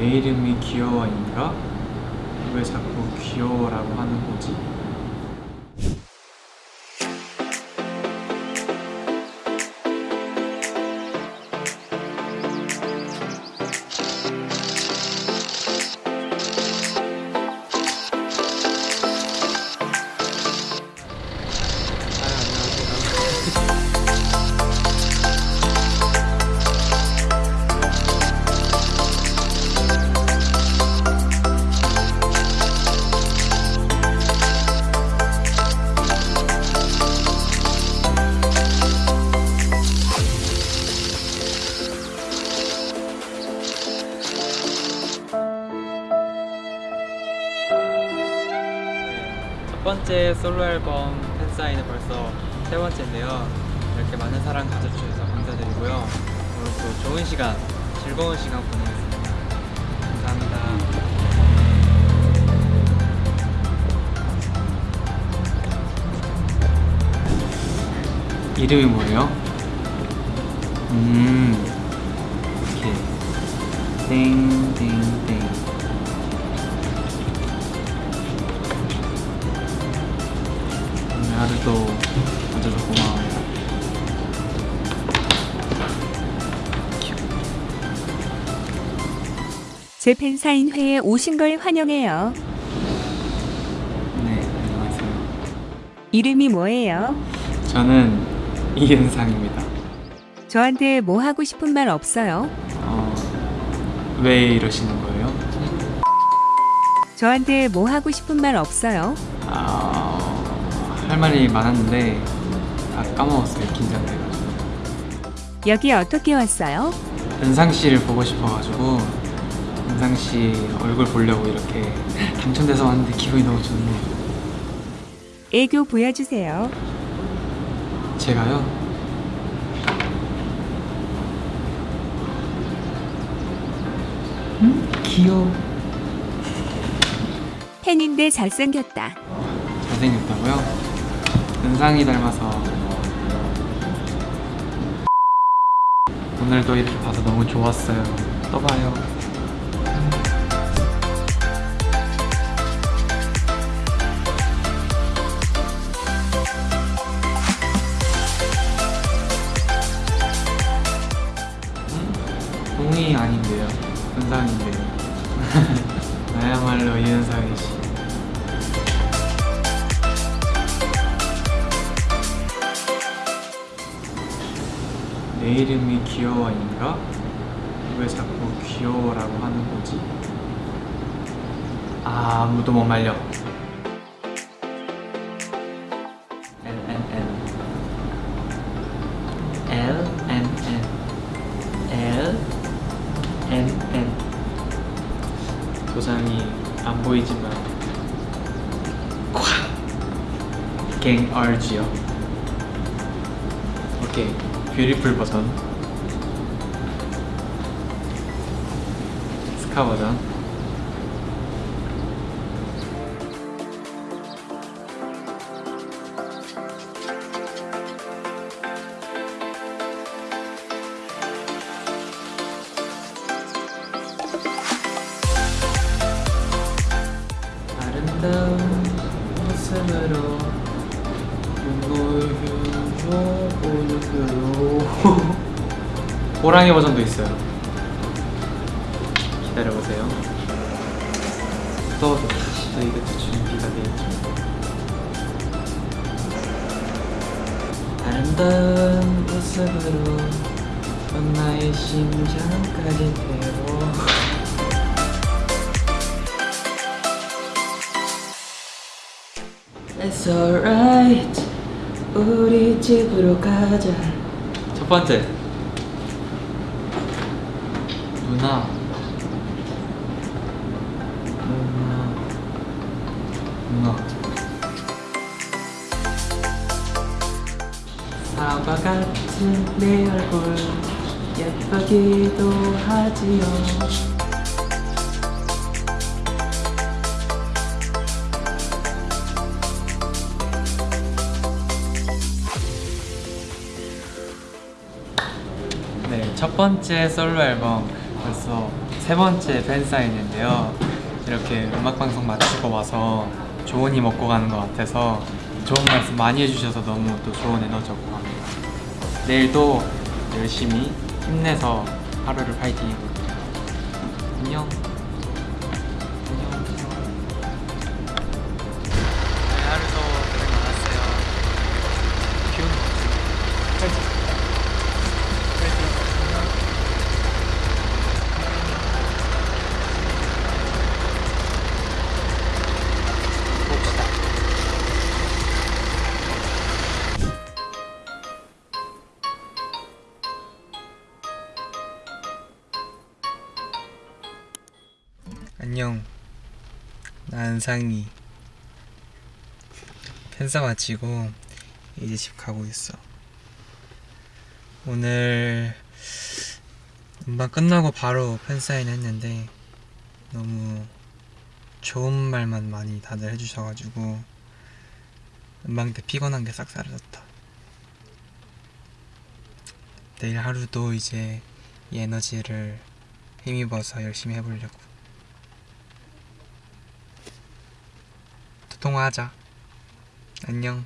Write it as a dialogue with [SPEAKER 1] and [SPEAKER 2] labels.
[SPEAKER 1] 내 이름이 귀여워인가? 왜 자꾸 귀여워라고 하는 거지? 첫 번째 솔로 앨범 팬사인은 벌써 세 번째인데요. 이렇게 많은 사랑 가져주셔서 감사드리고요. 오늘 또 좋은 시간, 즐거운 시간 보내겠습니다. 감사합니다. 이름이 뭐예요? 음, 이렇게 땡땡땡.
[SPEAKER 2] 제 팬사인회에 오신 걸 환영해요.
[SPEAKER 1] 네, 안녕하세요.
[SPEAKER 2] 이름이 뭐예요?
[SPEAKER 1] 저는 이은상입니다.
[SPEAKER 2] 저한테 뭐 하고 싶은 말 없어요?
[SPEAKER 1] 어, 왜 이러시는 거예요?
[SPEAKER 2] 저한테 뭐 하고 싶은 말 없어요?
[SPEAKER 1] 아, 할 말이 많았는데 다 까먹었어요. 긴장돼가지고.
[SPEAKER 2] 여기 어떻게 왔어요?
[SPEAKER 1] 은상 씨를 보고 싶어가지고 은상 씨 얼굴 보려고 이렇게 당첨돼서 왔는데 기분이 너무 좋네요.
[SPEAKER 2] 애교 보여주세요.
[SPEAKER 1] 제가요? 음? 귀여워.
[SPEAKER 2] 팬인데 잘생겼다.
[SPEAKER 1] 잘생겼다고요? 은상이 닮아서 오늘도 이렇게 봐서 너무 좋았어요. 또 봐요. 음? 동이 아닌데요. 은상인데요. 나야말로 이은상이 씨. 내 이름이 귀여워인가? 왜 자꾸 귀여워라고 하는 거지? 아, 아무도 못 말려. N N 도장이 안 보이지만 콱! 갱 RG요. 오케이 뷰티풀 버전 스카 버전 모습으로 눈물 오늘로 호랑이 버전도 있어요. 기다려보세요. 또 저희가 준비가 되었죠. 아름다운 모습으로 넌 나의 심장까지 태워 It's alright. 우리 집으로 가자. 첫 번째. 누나. 누나. 누나. 사과 같은 내 얼굴. 예쁘기도 하지요 첫 번째 솔로 앨범 벌써 세 번째 팬사인인데요. 이렇게 음악방송 마치고 와서 좋은 이 먹고 가는 것 같아서 좋은 말씀 많이 해주셔서 너무 또 좋은 에너지였고 합니다. 내일도 열심히 힘내서 하루를 파이팅 해볼게요. 안녕. 안녕. 안녕. 난 상이. 팬사 마치고 이제 집 가고 있어. 오늘 음반 끝나고 바로 팬사인 했는데 너무 좋은 말만 많이 다들 해주셔가지고 음방 때 피곤한 게 싹 사라졌다. 내일 하루도 이제 이 에너지를 힘입어서 열심히 해보려고. 통화하자. 안녕.